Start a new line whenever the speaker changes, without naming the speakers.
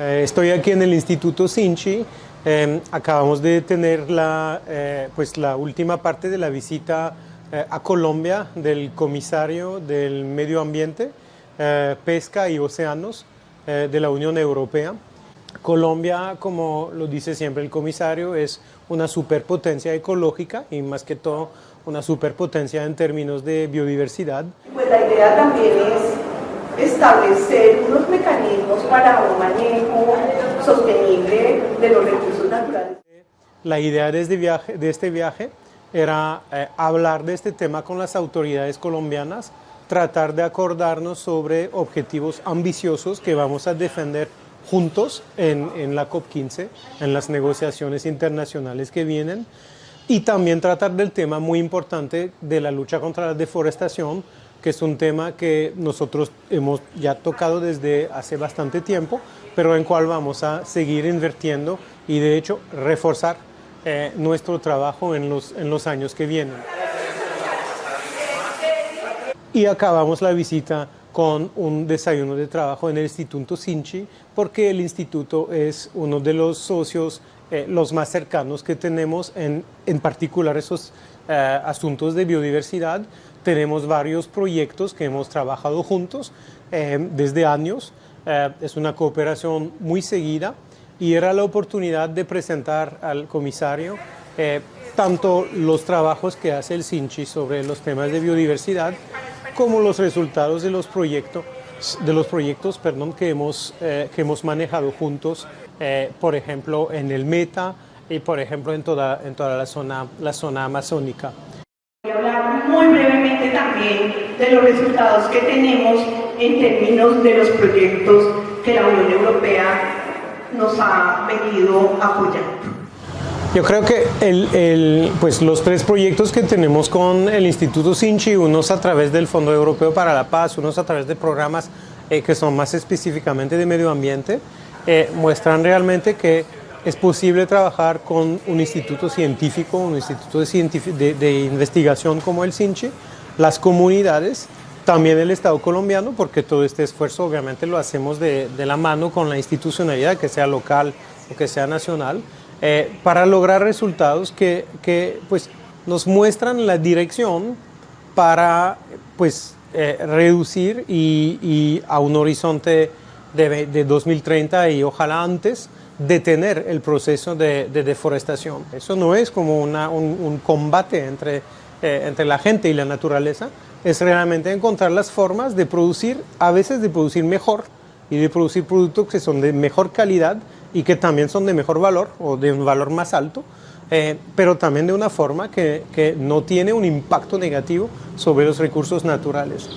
Eh, estoy aquí en el Instituto Sinchi. Eh, acabamos de tener la, eh, pues la última parte de la visita a Colombia del comisario del Medio Ambiente, Pesca y Océanos de la Unión Europea. Colombia, como lo dice siempre el comisario, es una superpotencia ecológica y más que todo una superpotencia en términos de biodiversidad.
Pues la idea también es establecer unos mecanismos para de los recursos naturales.
La idea de este viaje, de este viaje era eh, hablar de este tema con las autoridades colombianas, tratar de acordarnos sobre objetivos ambiciosos que vamos a defender juntos en, en la COP15, en las negociaciones internacionales que vienen, y también tratar del tema muy importante de la lucha contra la deforestación, que es un tema que nosotros hemos ya tocado desde hace bastante tiempo, pero en cual vamos a seguir invirtiendo y de hecho reforzar eh, nuestro trabajo en los, en los años que vienen. Y acabamos la visita con un desayuno de trabajo en el Instituto Sinchi, porque el instituto es uno de los socios eh, los más cercanos que tenemos, en, en particular esos eh, asuntos de biodiversidad. Tenemos varios proyectos que hemos trabajado juntos eh, desde años. es una cooperación muy seguida y era la oportunidad de presentar al comisario tanto los trabajos que hace el Sinchi sobre los temas de biodiversidad como los resultados de los proyectos, de los proyectos que, hemos, eh, que hemos manejado juntos, eh, por ejemplo, en el Meta y, por ejemplo, en toda, en toda la, zona, la zona amazónica.
Voy a hablar muy brevemente también de los resultados que tenemos en términos de los proyectos que la Unión Europea nos ha venido apoyando.
Yo creo que el, pues los tres proyectos que tenemos con el Instituto Sinchi, unos a través del Fondo Europeo para la Paz, unos a través de programas eh, que son más específicamente de medio ambiente, eh, muestran realmente que es posible trabajar con un instituto científico, un instituto de, de, investigación como el Sinchi, las comunidades, también el Estado colombiano, porque todo este esfuerzo obviamente lo hacemos de, de la mano con la institucionalidad, que sea local o que sea nacional, eh, para lograr resultados que, que, pues, nos muestran la dirección para pues, eh, reducir y, a un horizonte de, de, 2030 y ojalá antes detener el proceso de, de deforestación. Eso no es como un, combate entre, eh, entre la gente y la naturaleza, es realmente encontrar las formas de producir, a veces de producir mejor y de producir productos que son de mejor calidad y que también son de mejor valor o de un valor más alto, eh, pero también de una forma que, que no tiene un impacto negativo sobre los recursos naturales.